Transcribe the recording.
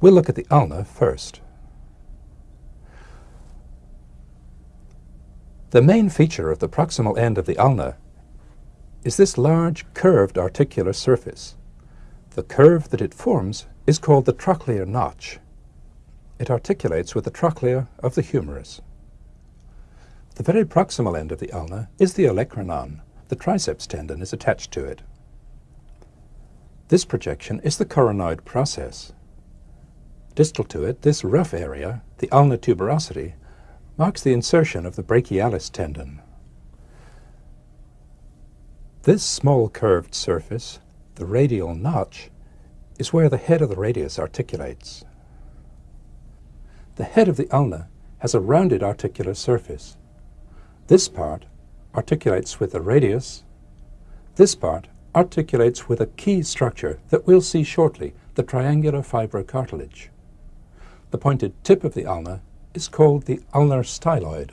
We'll look at the ulna first. The main feature of the proximal end of the ulna is this large curved articular surface. The curve that it forms is called the trochlear notch. It articulates with the trochlea of the humerus. The very proximal end of the ulna is the olecranon. The triceps tendon is attached to it. This projection is the coronoid process. Distal to it, this rough area, the ulnar tuberosity, marks the insertion of the brachialis tendon. This small curved surface, the radial notch, is where the head of the radius articulates. The head of the ulna has a rounded articular surface. This part articulates with the radius. This part articulates with a key structure that we'll see shortly, the triangular fibrocartilage. The pointed tip of the ulna is called the ulnar styloid.